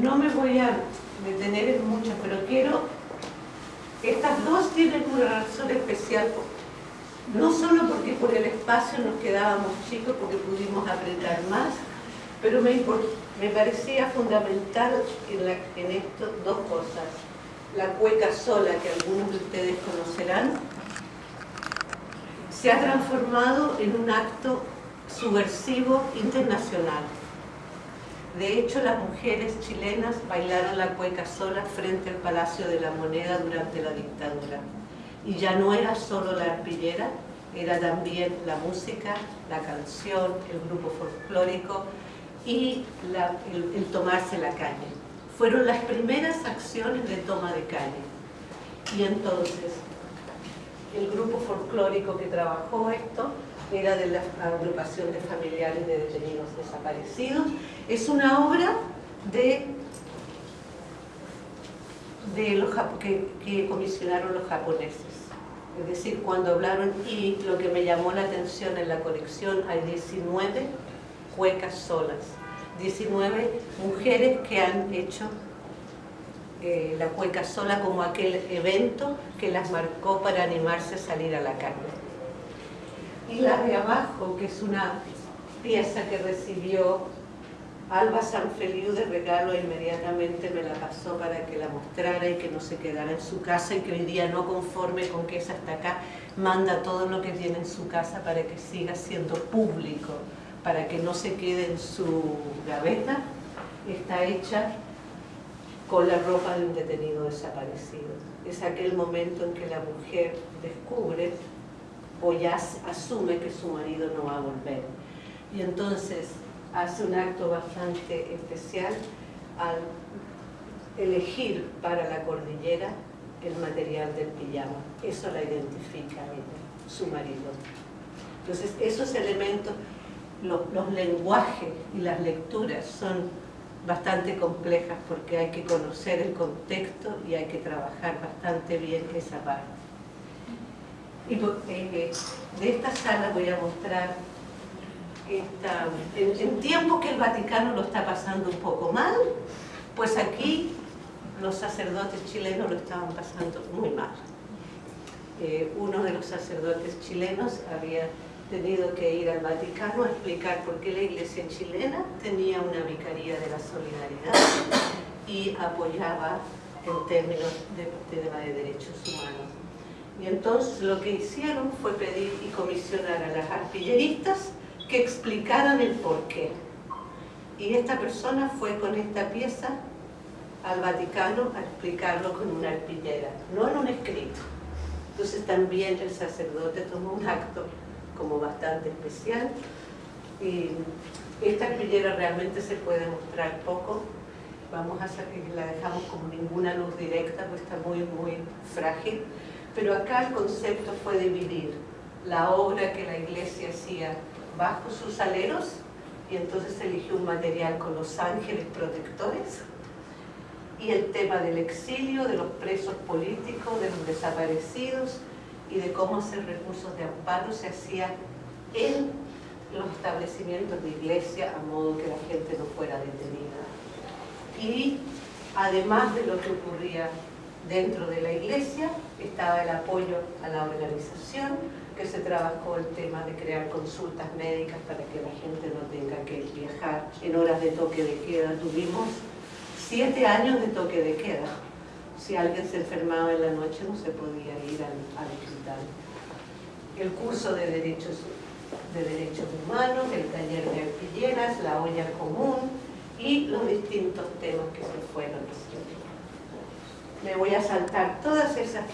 No me voy a detener en mucho, pero quiero... Estas dos tienen una razón especial, no solo porque por el espacio nos quedábamos chicos, porque pudimos apretar más, pero me, me parecía fundamental en, en esto dos cosas. La cueca sola, que algunos de ustedes conocerán, se ha transformado en un acto subversivo internacional. De hecho, las mujeres chilenas bailaron la cueca sola frente al Palacio de la Moneda durante la dictadura. Y ya no era solo la arpillera, era también la música, la canción, el grupo folclórico y el, tomarse la calle. Fueron las primeras acciones de toma de calle. Y entonces, el grupo folclórico que trabajó esto era de la agrupación de familiares de detenidos desaparecidos. Es una obra de, de los, que, que comisionaron los japoneses. Es decir, cuando hablaron, y lo que me llamó la atención en la colección, hay 19 cuecas solas, 19 mujeres que han hecho eh, la cueca sola como aquel evento que las marcó para animarse a salir a la calle y la de abajo, que es una pieza que recibió Alba Sanfeliu de regalo inmediatamente me la pasó para que la mostrara y que no se quedara en su casa y que hoy día no conforme con que es hasta acá, manda todo lo que tiene en su casa para que siga siendo público, para que no se quede en su gaveta, está hecha con la ropa de un detenido desaparecido. Es aquel momento en que la mujer descubre o ya asume que su marido no va a volver. Y entonces hace un acto bastante especial al elegir para la cordillera el material del pijama. Eso la identifica a ella, su marido. Entonces esos elementos, los, lenguajes y las lecturas son bastante complejas porque hay que conocer el contexto y hay que trabajar bastante bien esa parte. Y de esta sala voy a mostrar esta, en, tiempo que el Vaticano lo está pasando un poco mal, pues aquí los sacerdotes chilenos lo estaban pasando muy mal. Eh, uno de los sacerdotes chilenos había tenido que ir al Vaticano a explicar por qué la iglesia chilena tenía una vicaría de la solidaridad y apoyaba en términos de tema de derechos humanos y entonces lo que hicieron fue pedir y comisionar a las artilleristas que explicaran el porqué. Y esta persona fue con esta pieza al Vaticano a explicarlo con una arpillera, no en un escrito. Entonces también el sacerdote tomó un acto como bastante especial y esta arpillera realmente se puede mostrar poco. Vamos a hacer que la dejamos con ninguna luz directa, pues está muy, muy frágil pero acá el concepto fue dividir la obra que la iglesia hacía bajo sus aleros y entonces eligió un material con los ángeles protectores y el tema del exilio, de los presos políticos, de los desaparecidos y de cómo hacer recursos de amparo se hacía en los establecimientos de iglesia a modo que la gente no fuera detenida. Y además de lo que ocurría dentro de la iglesia, estaba el apoyo a la organización, que se trabajó el tema de crear consultas médicas para que la gente no tenga que viajar en horas de toque de queda. Tuvimos siete años de toque de queda. Si alguien se enfermaba en la noche no se podía ir al, hospital. El curso de derechos, de derechos humanos, el taller de artilleras, la olla común y los distintos temas que se fueron me voy a saltar todas esas